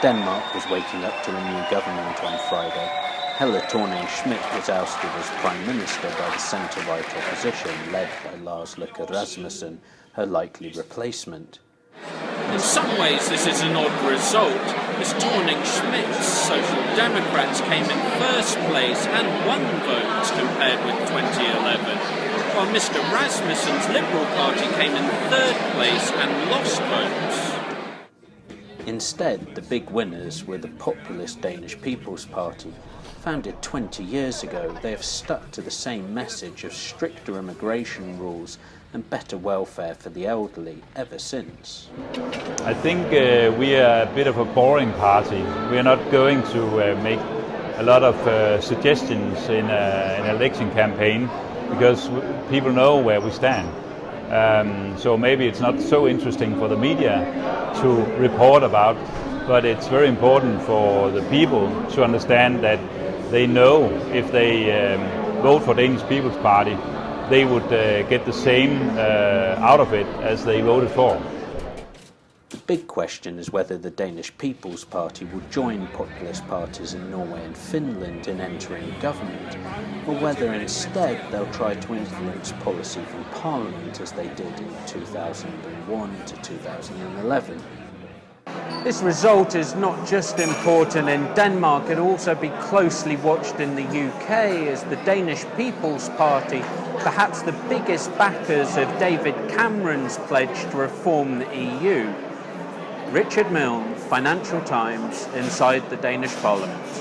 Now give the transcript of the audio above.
Denmark was waking up to a new government on Friday. Helle Thorning-Schmidt was ousted as Prime Minister by the centre-right opposition led by Lars Løkke Rasmussen, her likely replacement. In some ways this is an odd result, as Thorning-Schmidt's Social Democrats came in first place and won votes compared with 2011, while Mr Rasmussen's Liberal Party came in third place and lost votes. Instead, the big winners were the populist Danish People's Party. Founded 20 years ago, they have stuck to the same message of stricter immigration rules and better welfare for the elderly ever since. I think uh, we are a bit of a boring party. We are not going to uh, make a lot of uh, suggestions in an election campaign because people know where we stand. Um, so maybe it's not so interesting for the media to report about, but it's very important for the people to understand that they know if they um, vote for Danish People's Party, they would uh, get the same uh, out of it as they voted for. Big question is whether the Danish People's Party will join populist parties in Norway and Finland in entering government, or whether instead they'll try to influence policy from Parliament as they did in 2001 to 2011. This result is not just important in Denmark, it'll also be closely watched in the UK as the Danish People's Party, perhaps the biggest backers of David Cameron's pledge to reform the EU. Richard Milne, Financial Times, inside the Danish Parliament.